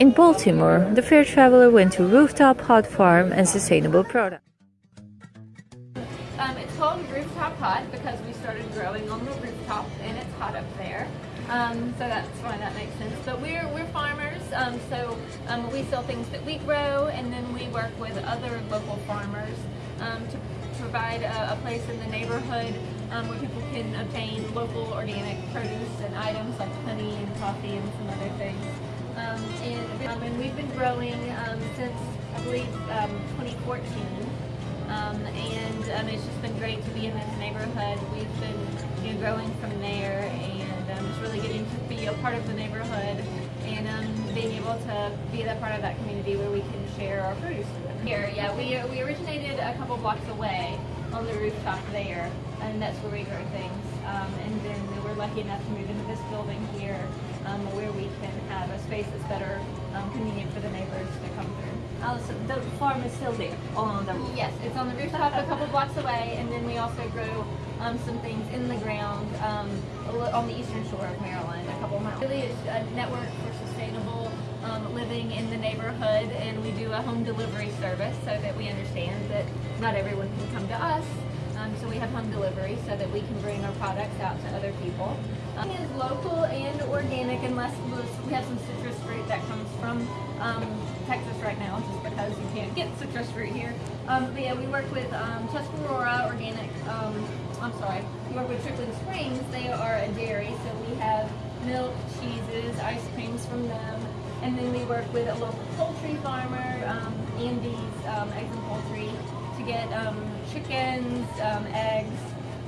In Baltimore, the fair traveler went to Rooftop Hot Farm and Sustainable Product. Um, it's called Rooftop Hot because we started growing on the rooftop and it's hot up there. Um, so that's why that makes sense. But we're, we're farmers, um, so um, we sell things that we grow and then we work with other local farmers um, to provide a, a, place in the neighborhood um, where people can obtain local organic produce and items like honey and coffee and some other things. Um, and, and, we've been growing since, I believe, 2014. Um, and um, it's just been great to be in this neighborhood. We've been you know, growing from there and um, just really getting to be a part of the neighborhood and um, being able to be that part of that community where we can share our produce Here, yeah, we, we originated a couple blocks away on the rooftop there and that's where we grow things. Um, and then we're lucky enough to move into this building here um, where we can have a space that's better um, convenient for the neighbors to come through. So the farm is still there on the roof. Yes, it's on the rooftop a couple blocks away, and then we also grow um, some things in the ground um, on the eastern shore of Maryland, a couple miles. Really, it's a network for sustainable um, living in the neighborhood, and we do a home delivery service so that we understand that not everyone can come to us. Um, so we have home delivery so that we can bring our products out to other people. Um, it is local and organic unless we have some citrus fruit that comes from um, Texas right now just because you can't get citrus fruit here. Um, but yeah, we work with um, Tuscarora Organic, um, I'm sorry, we work with Trickling Springs. They are a dairy, so we have milk, cheeses, ice creams from them. And then we work with a local poultry farmer, um, Andy's um, Eggs and Poultry, to get um, chickens, um, eggs,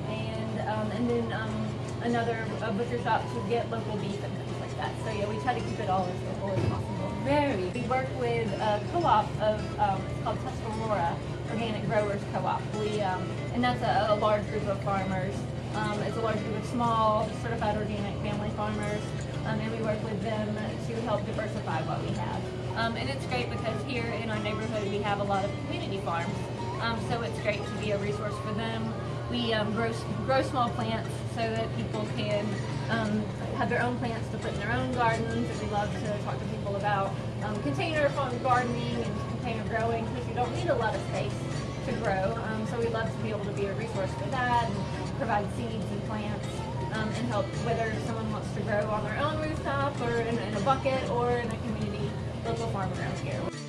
and um, and then um, another butcher shop to get local beef and things like that. So yeah, we try to keep it all as local as possible. Very. We work with a co-op of, um, called Tuscarora Organic Growers Co-op. We, um, and that's a, a, large group of farmers. Um, it's a large group of small, certified organic family farmers. And we work with them to help diversify what we have. Um, and it's great because here in our neighborhood we have a lot of community farms. Um, so it's great to be a resource for them. We grow, grow small plants so that people can um, have their own plants to put in their own gardens, and we love to talk to people about um, container gardening and container growing because you don't need a lot of space to grow. Um, so we love to be able to be a resource for that and provide seeds and plants um, and help whether someone wants to grow on their own rooftop or in, in a bucket or in a community local farm around here.